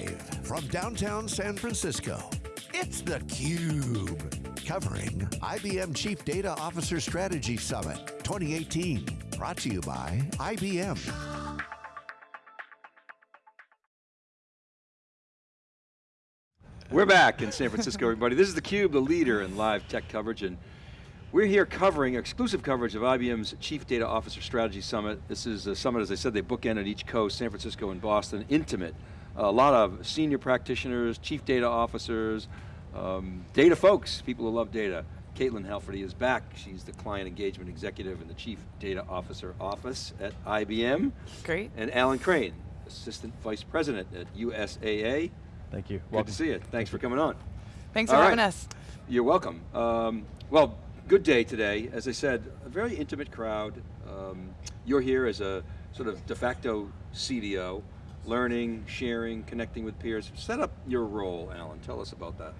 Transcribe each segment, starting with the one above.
Live from downtown San Francisco, it's theCUBE. Covering IBM Chief Data Officer Strategy Summit 2018. Brought to you by IBM. We're back in San Francisco, everybody. This is theCUBE, the leader in live tech coverage, and we're here covering exclusive coverage of IBM's Chief Data Officer Strategy Summit. This is a summit, as I said, they bookend at each coast, San Francisco and Boston, intimate. A lot of senior practitioners, chief data officers, um, data folks, people who love data. Caitlin Halferty is back. She's the Client Engagement Executive in the Chief Data Officer Office at IBM. Great. And Alan Crane, Assistant Vice President at USAA. Thank you. Good to see you. Thanks for coming on. Thanks for All having us. You're welcome. Um, well, good day today. As I said, a very intimate crowd. Um, you're here as a sort of de facto CDO, learning, sharing, connecting with peers. Set up your role, Alan. Tell us about that.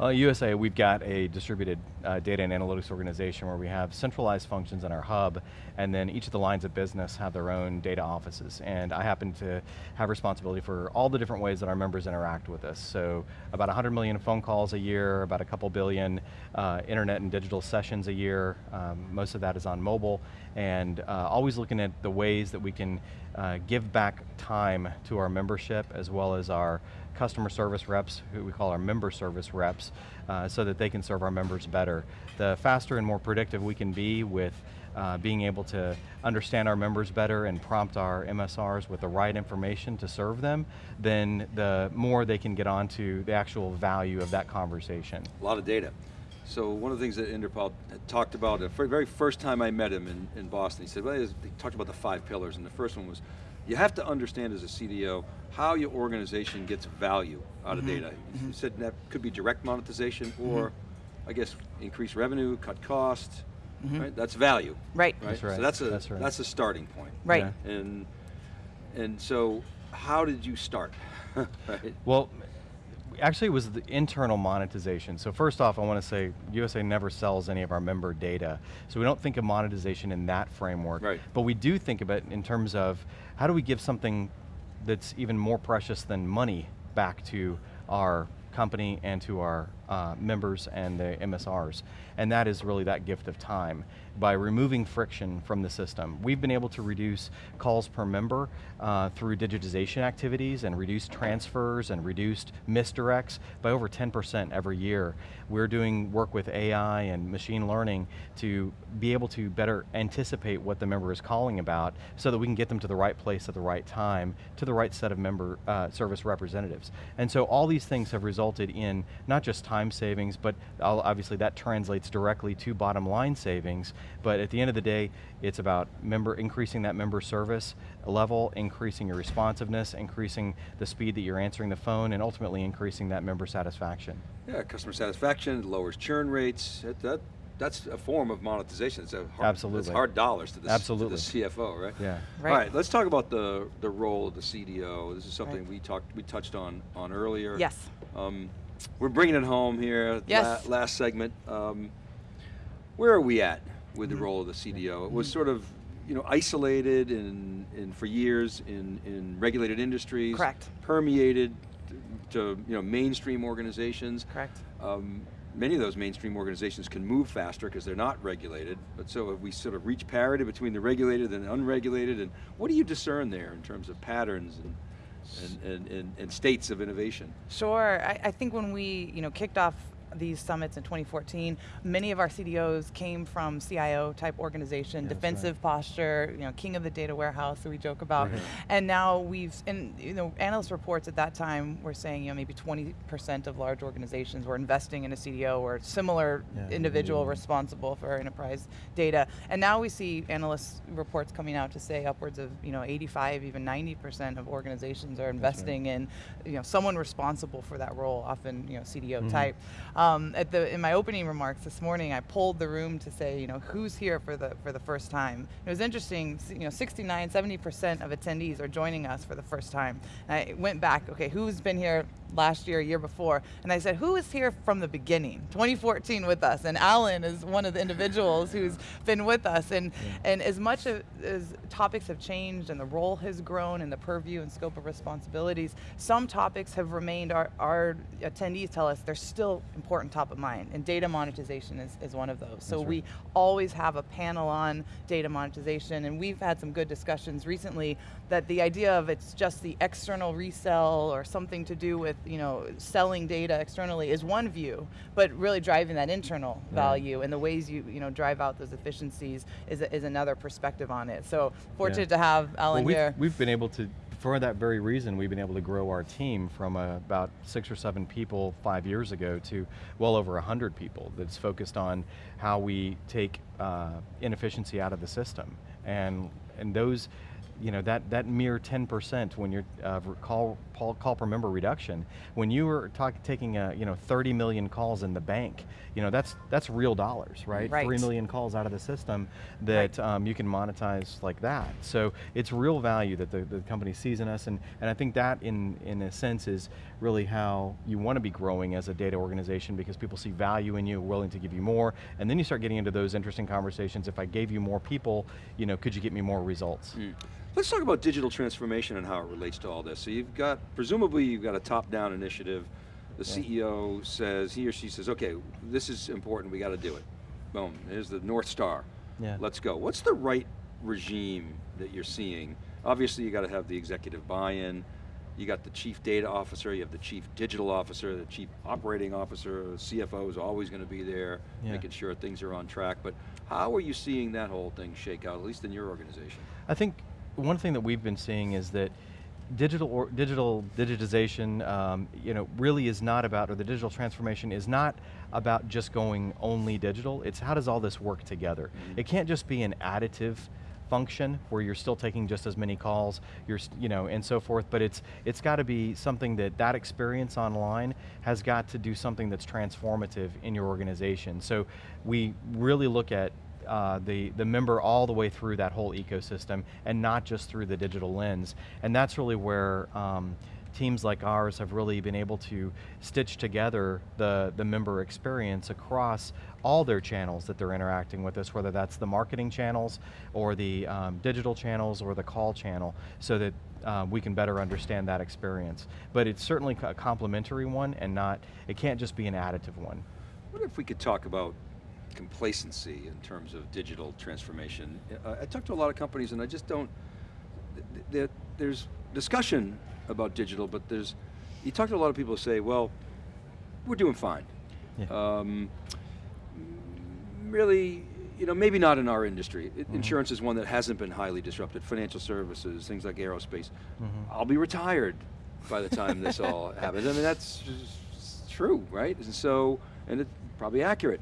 Uh, USAA, we've got a distributed uh, data and analytics organization where we have centralized functions in our hub, and then each of the lines of business have their own data offices. And I happen to have responsibility for all the different ways that our members interact with us. So about 100 million phone calls a year, about a couple billion uh, internet and digital sessions a year. Um, most of that is on mobile, and uh, always looking at the ways that we can uh, give back time to our membership as well as our customer service reps, who we call our member service reps, uh, so that they can serve our members better. The faster and more predictive we can be with uh, being able to understand our members better and prompt our MSRs with the right information to serve them, then the more they can get onto the actual value of that conversation. A lot of data. So one of the things that Inderpal talked about, the very first time I met him in, in Boston, he said, well, he talked about the five pillars, and the first one was, you have to understand as a CDO how your organization gets value out of Mm-hmm. data. He mm-hmm. said that could be direct monetization mm-hmm. or, I guess, increase revenue, cut costs, mm-hmm. right? That's value. Right. Right? That's right, So that's a, that's right. that's a starting point. Right. Yeah. And, and so, how did you start? right? Well, actually it was the internal monetization. So first off, I want to say USAA never sells any of our member data. So we don't think of monetization in that framework. Right. But we do think of it in terms of how do we give something that's even more precious than money back to our company and to our uh, members and the MSRs. And that is really that gift of time. By removing friction from the system, we've been able to reduce calls per member uh, through digitization activities and reduced transfers and reduced misdirects by over 10% every year. We're doing work with AI and machine learning to be able to better anticipate what the member is calling about so that we can get them to the right place at the right time to the right set of member uh, service representatives. And so all these things have resulted in not just time savings, but obviously that translates directly to bottom line savings, but at the end of the day, it's about member increasing that member service level, increasing your responsiveness, increasing the speed that you're answering the phone, and ultimately increasing that member satisfaction. Yeah, customer satisfaction, lowers churn rates. That, that that's a form of monetization. It's a hard, Absolutely. It's hard dollars to the, s- to the CFO, right? Yeah. Right. All right, let's talk about the the role of the CDO. This is something Right. we talked we touched on on earlier. Yes. Um, we're bringing it home here. Yes. la- last segment. Um, where are we at with Mm-hmm. the role of the CDO? It was sort of you know isolated in, in for years in in regulated industries. Correct. Permeated to you know mainstream organizations. Correct. Um, many of those mainstream organizations can move faster because they're not regulated, but so have we sort of reached parity between the regulated and unregulated, and what do you discern there in terms of patterns and, and, and, and, states of innovation? Sure. I, I think when we you know kicked off these summits in 2014, many of our CDOs came from CIO type organization, that's defensive posture, you know, king of the data warehouse that we joke about. Right. And now we've, and you know, analyst reports at that time were saying, you know, maybe 20% of large organizations were investing in a CDO or similar Yeah. individual Mm. responsible for enterprise data. And now we see analyst reports coming out to say upwards of, you know, 85, even 90% of organizations are investing in, you know, someone responsible for that role, often, you know, CDO Mhm. type. Um, at the in my opening remarks this morning, I polled the room to say, you know, who's here for the for the first time. It was interesting. You know, 69, 70 percent of attendees are joining us for the first time. And I went back. Okay, who's been here last year, year before? And I said, who is here from the beginning, 2014 with us? And Alan is one of the individuals who's been with us. And yeah. and as much as, as topics have changed and the role has grown and the purview and scope of responsibilities, some topics have remained. Our our attendees tell us they're still important top of mind, and data monetization is, is one of those. So right. we always have a panel on data monetization, and we've had some good discussions recently that the idea of it's just the external resell or something to do with you know selling data externally is one view, but really driving that internal yeah. value and the ways you you know drive out those efficiencies is, is another perspective on it. So fortunate yeah. to have Alan well, we've, here. We've been able to for that very reason, we've been able to grow our team from uh, about six or seven people five years ago to well over 100 people that's focused on how we take uh, inefficiency out of the system. And, and those, you know, that, that mere 10% when you're uh, call, call per member reduction, when you were talk, taking a, you know, 30 million calls in the bank, you know, that's, that's real dollars, right? right. Three million calls out of the system that right. um, you can monetize like that. So it's real value that the, the company sees in us, and, and I think that in, in a sense is really how you want to be growing as a data organization because people see value in you, willing to give you more, and then you start getting into those interesting conversations. If I gave you more people, you know, could you get me more results? Mm. Let's talk about digital transformation and how it relates to all this. So you've got, presumably you've got a top-down initiative. The yeah. CEO says, he or she says, okay, this is important, we got to do it. Boom, here's the North Star. Yeah. Let's go. What's the right regime that you're seeing? Obviously you got to have the executive buy-in, you got the chief data officer, you have the chief digital officer, the chief operating officer, CFO is always going to be there, yeah. making sure things are on track. But how are you seeing that whole thing shake out, at least in your organization? I think one thing that we've been seeing is that digital or digital digitization, um, you know, really is not about, or the digital transformation is not about just going only digital. It's how does all this work together? Mm -hmm. It can't just be an additive function where you're still taking just as many calls, you're, you know, and so forth, but it's, it's got to be something that that experience online has got to do something that's transformative in your organization. So we really look at uh, the, the member all the way through that whole ecosystem and not just through the digital lens. And that's really where um, teams like ours have really been able to stitch together the, the member experience across all their channels that they're interacting with us, whether that's the marketing channels or the um, digital channels or the call channel, so that uh, we can better understand that experience. But it's certainly a complementary one and not, it can't just be an additive one. What if we could talk about complacency in terms of digital transformation. Uh, I talk to a lot of companies and I just don't, th th there's discussion about digital, but there's, you talk to a lot of people who say, well, we're doing fine. Yeah. Um, really, you know, maybe not in our industry. mm -hmm. Insurance is one that hasn't been highly disrupted. Financial services, things like aerospace. Mm -hmm. I'll be retired by the time this all happens. I mean, that's true, right? And so, and it's probably accurate.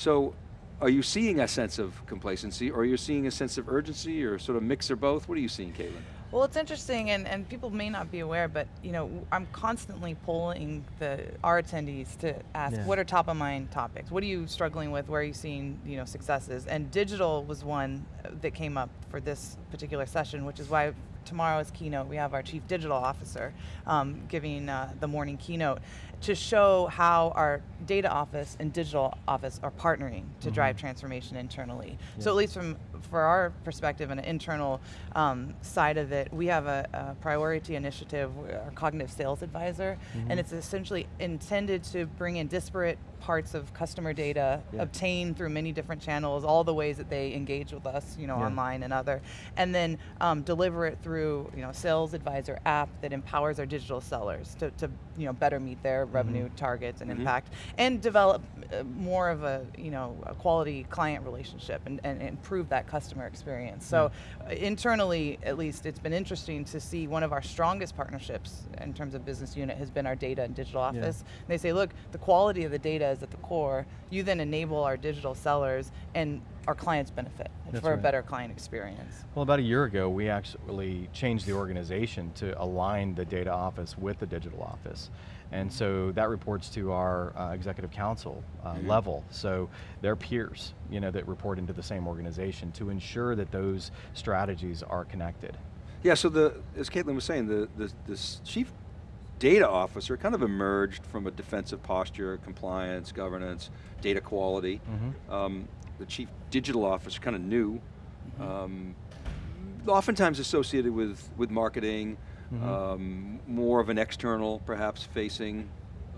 So are you seeing a sense of complacency or are you seeing a sense of urgency or sort of mix or both? What are you seeing, Caitlin? Well, it's interesting, and, and people may not be aware, but you know, I'm constantly polling the our attendees to ask, yeah. what are top of mind topics? What are you struggling with? Where are you seeing you know successes? And digital was one that came up for this particular session, which is why tomorrow's keynote we have our chief digital officer um, giving uh, the morning keynote to show how our data office and digital office are partnering to mm -hmm. drive transformation internally. Yeah. So at least from for our perspective and an internal um, side of it, we have a, a, priority initiative, our cognitive sales advisor, mm -hmm. and it's essentially intended to bring in disparate parts of customer data yeah. obtained through many different channels, all the ways that they engage with us, you know, yeah. online and other, and then um, deliver it through, you know, sales advisor app that empowers our digital sellers to, to you know, better meet their. Revenue targets and mm -hmm. impact, and develop uh, more of a, you know, a quality client relationship and, and improve that customer experience. So uh, internally, at least, it's been interesting to see one of our strongest partnerships in terms of business unit has been our data and digital office. Yeah. They say, look, the quality of the data is at the core. You then enable our digital sellers and our clients benefit That's for a better client experience. Well, about a year ago, we actually changed the organization to align the data office with the digital office. And so that reports to our uh, executive council uh, level. So they're peers, you know, that report into the same organization to ensure that those strategies are connected. Yeah, so the, as Caitlin was saying, the, the, the chief data officer kind of emerged from a defensive posture, compliance, governance, data quality. Um, the chief digital officer kind of new, um, oftentimes associated with, with marketing, um, more of an external, perhaps facing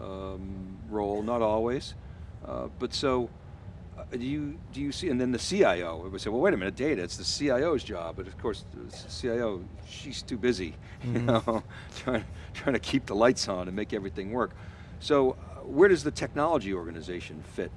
um, role, not always. Uh, but so, uh, do you do you see? And then the CIO would say, "Well, wait a minute, data. It's the CIO's job." But of course, the CIO, she's too busy, you know, trying trying to keep the lights on and make everything work. So, uh, where does the technology organization fit?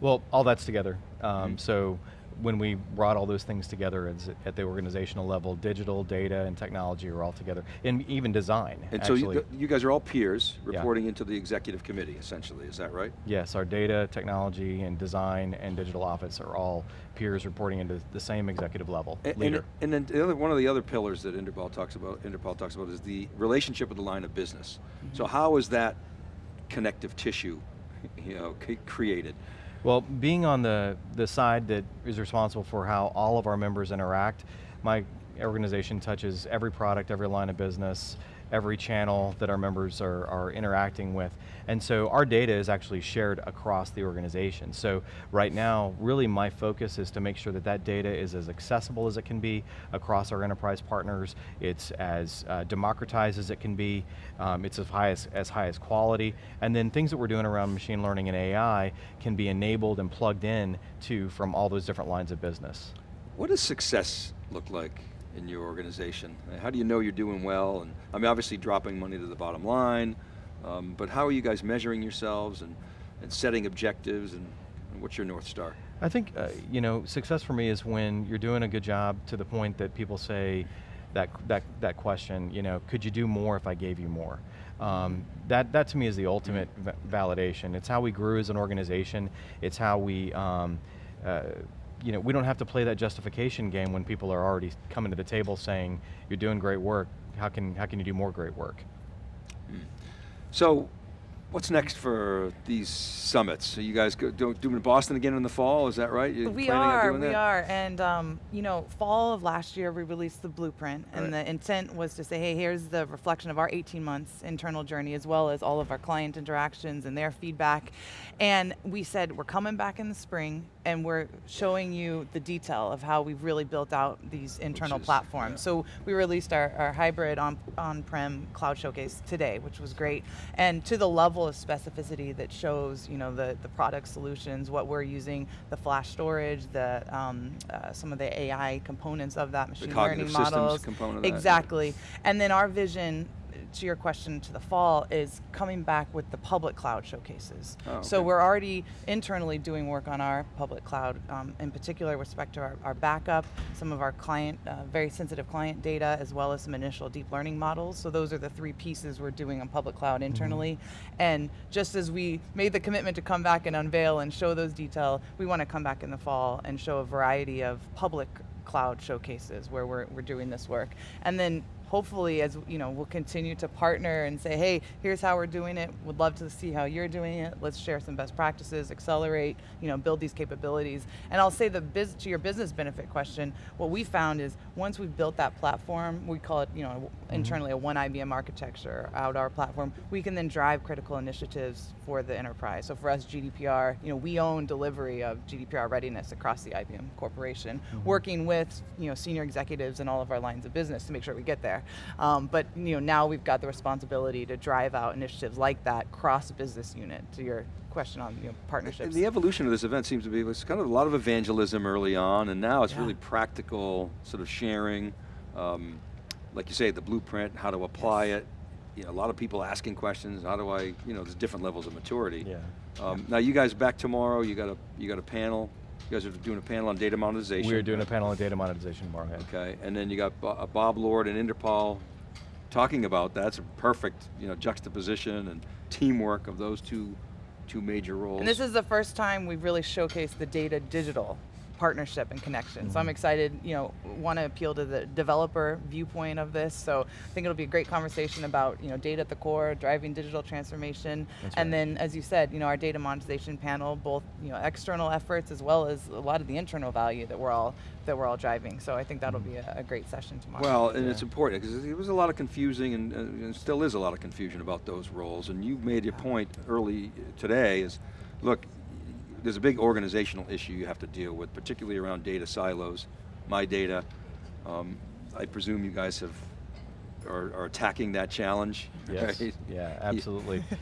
Well, all that's together. Um, So when we brought all those things together at the organizational level, digital, data, and technology are all together, and even design, And so, you, you guys are all peers Yeah. reporting into the executive committee, essentially. Is that right? Yes, our data, technology, and design and digital office are all peers reporting into the same executive level And, leader. and, and then the other, one of the other pillars that Inderpal talks about, Inderpal talks about is the relationship with the line of business. So how is that connective tissue, you know, created? Well, being on the, the side that is responsible for how all of our members interact, my organization touches every product, every line of business, every channel that our members are, are interacting with. And so our data is actually shared across the organization. So right now, really my focus is to make sure that that data is as accessible as it can be across our enterprise partners. It's as uh, democratized as it can be. Um, it's as high as, as high as quality. And then things that we're doing around machine learning and AI can be enabled and plugged in to from all those different lines of business. What does success look like in your organization? How do you know you're doing well? And I mean, obviously dropping money to the bottom line, um, but how are you guys measuring yourselves and, and setting objectives and, and what's your North Star? I think, uh, you know, success for me is when you're doing a good job to the point that people say that, that, that question, you know, could you do more if I gave you more? Um, that, that to me is the ultimate validation. It's how we grew as an organization. It's how we, um, uh, you know, we don't have to play that justification game when people are already coming to the table saying, you're doing great work, how can, how can you do more great work? So, what's next for these summits? Are you guys go, do, doing Boston again in the fall? Is that right? You're We are, doing we that? are, and um, you know, fall of last year we released the blueprint, and Right. the intent was to say, hey, here's the reflection of our 18 months internal journey, as well as all of our client interactions and their feedback. And we said we're coming back in the spring, and we're showing you the detail of how we've really built out these internal is- platforms. yeah. So we released our, our hybrid on on-prem cloud showcase today, which was great, and to the level of specificity that shows, you know, the the product solutions, what we're using, the flash storage, the um, uh, some of the AI components of that machine learning models. component of that, exactly, and then our vision. To your question to the fall is coming back with the public cloud showcases. Oh, So we're already internally doing work on our public cloud, um, in particular with respect to our, our backup, some of our client, uh, very sensitive client data, as well as some initial deep learning models. So those are the three pieces we're doing on public cloud internally. And just as we made the commitment to come back and unveil and show those detail, we want to come back in the fall and show a variety of public cloud showcases where we're, we're doing this work. And then hopefully as you know we'll continue to partner and say hey here's how we're doing it. Would love to see how you're doing it. Let's share some best practices accelerate you know build these capabilities. And i'll say the biz to your business benefit question what we found is once we've built that platform we call it you know mm-hmm. internally a one ibm architecture out our platform we can then drive critical initiatives for the enterprise. So for us gdpr you know we own delivery of gdpr readiness across the ibm corporation mm-hmm. working with you know senior executives in all of our lines of business to make sure we get there um, but you know now we've got the responsibility to drive out initiatives like that cross business unit to your question on you know partnerships And the evolution of this event seems to be was kind of a lot of evangelism early on, and now it's Yeah. really practical sort of sharing. Um, like you say, the blueprint, how to apply Yes. it. You know, a lot of people asking questions. How do I? You know, there's different levels of maturity. Yeah. Um, now you guys back tomorrow. You got a you got a panel. You guys are doing a panel on data monetization. We're doing a panel on data monetization tomorrow. yeah. Okay, and then you got uh, Bob Lord and Inderpal talking about that. It's a perfect, you know, juxtaposition and teamwork of those two two major roles. And this is the first time we've really showcased the data digital partnership and connection. Mm -hmm. So I'm Mm-hmm. excited, you know, want to appeal to the developer viewpoint of this. So I think it'll be a great conversation about, you know, data at the core, driving digital transformation. That's and right. then, as you said, you know, our data monetization panel, both, you know, external efforts as well as a lot of the internal value that we're all that we're all driving. So I think that'll be a, a great session tomorrow. Well, and Yeah. it's important because there was a lot of confusing and, uh, and still is a lot of confusion about those roles. And you made your point early today is, look, there's a big organizational issue you have to deal with, particularly around data silos, my data. Um, I presume you guys have are, are attacking that challenge. Yes, right? yeah, absolutely.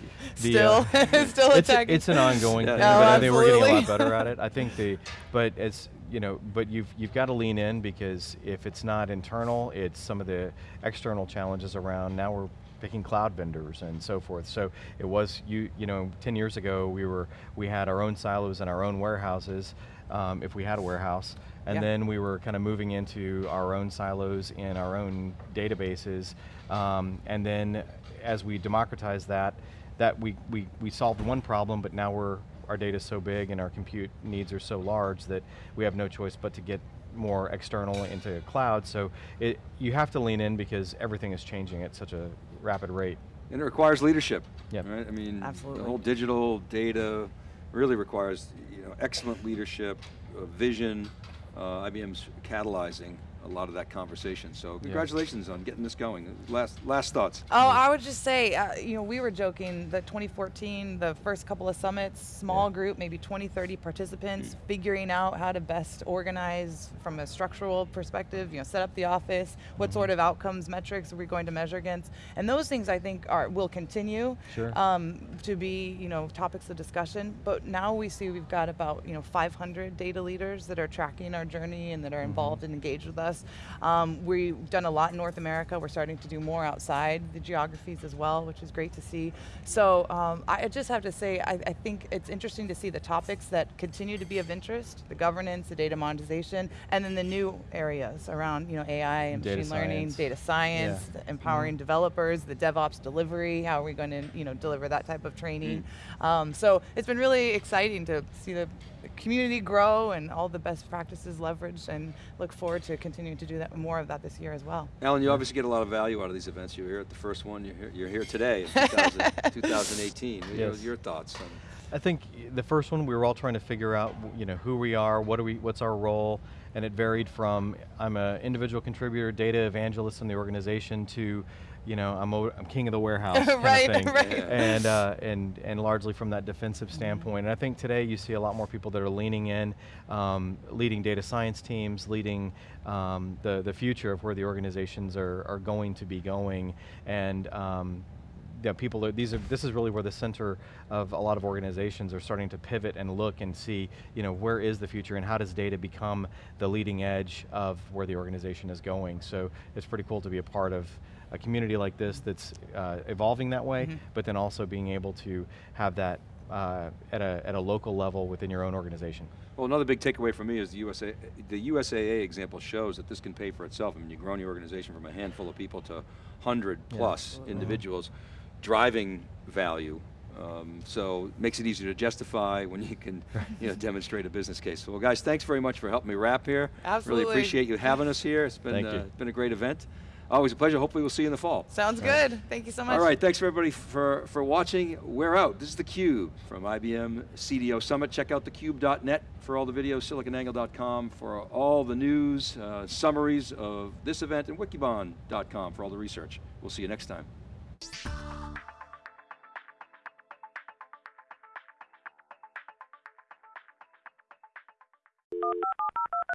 The, still, uh, still it's, attacking. it's an ongoing Yeah. thing, No, but I think we're getting a lot better at it. I think the, but it's, you know, but you've, you've got to lean in because if it's not internal, it's some of the external challenges around. Now we're picking cloud vendors and so forth. So it was, you, you know, 10 years ago we were, we had our own silos and our own warehouses, um, if we had a warehouse. And Yeah. then we were kind of moving into our own silos in our own databases. Um, and then as we democratized that, that we, we, we solved one problem, but now we're, our data's so big and our compute needs are so large that we have no choice but to get more external into a cloud. So it, you have to lean in because everything is changing at such a rapid rate. And it requires leadership. Yeah. Right? I mean, Absolutely. the whole digital data really requires you know excellent leadership, uh, vision. Uh, IBM's catalyzing a lot of that conversation. So congratulations on getting this going. Last last thoughts. Oh, I would just say, uh, you know, we were joking that 2014, the first couple of summits, small Yeah. group, maybe 20, 30 participants, figuring out how to best organize from a structural perspective, you know, set up the office, what sort of outcomes, metrics are we going to measure against? And those things I think are will continue Sure. um, to be, you know, topics of discussion. But now we see we've got about, you know, 500 data leaders that are tracking our journey and that are involved and engaged with us. Um, we've done a lot in North America. We're starting to do more outside the geographies as well, which is great to see. So um, I just have to say, I, I think it's interesting to see the topics that continue to be of interest, the governance, the data monetization, and then the new areas around, you know, AI and Data machine learning, data science, Yeah. empowering developers, the DevOps delivery, how are we going to, you know, deliver that type of training. Um, so it's been really exciting to see the community grow and all the best practices leveraged and look forward to continuing to do that more of that this year as well. Alan, you obviously get a lot of value out of these events. You were here at the first one. You're here, you're here today, 2000, 2018. What are Yes. Your thoughts? On, I think the first one we were all trying to figure out, you know, who we are, what do we, what's our role, and it varied from I'm an individual contributor, data evangelist in the organization to, you know, I'm, a, I'm king of the warehouse kind Right, of thing, right. and uh, and and largely from that defensive standpoint. And I think today you see a lot more people that are leaning in, um, leading data science teams, leading um, the the future of where the organizations are are going to be going, and um, yeah, people are, these are, this is really where the center of a lot of organizations are starting to pivot and look and see, you know, where is the future and how does data become the leading edge of where the organization is going. So it's pretty cool to be a part of a community like this that's uh, evolving that way, but then also being able to have that uh, at, a, at a local level within your own organization. well, another big takeaway for me is the USA, the USAA example shows that this can pay for itself. I mean, you're growing your organization from a handful of people to 100 Yeah. plus individuals driving value. Um, so makes it easier to justify when you can you know, demonstrate a business case. So well, guys, thanks very much for helping me wrap here. Absolutely. Really appreciate you having us here. It's been, uh, it's been a great event. Always a pleasure. Hopefully we'll see you in the fall. Sounds good. Thank you so much. All right, thanks everybody for, for watching. We're out. This is theCUBE from IBM CDO Summit. Check out thecube.net for all the videos, siliconangle.com for all the news, uh, summaries of this event, and wikibon.com for all the research. We'll see you next time.